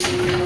you.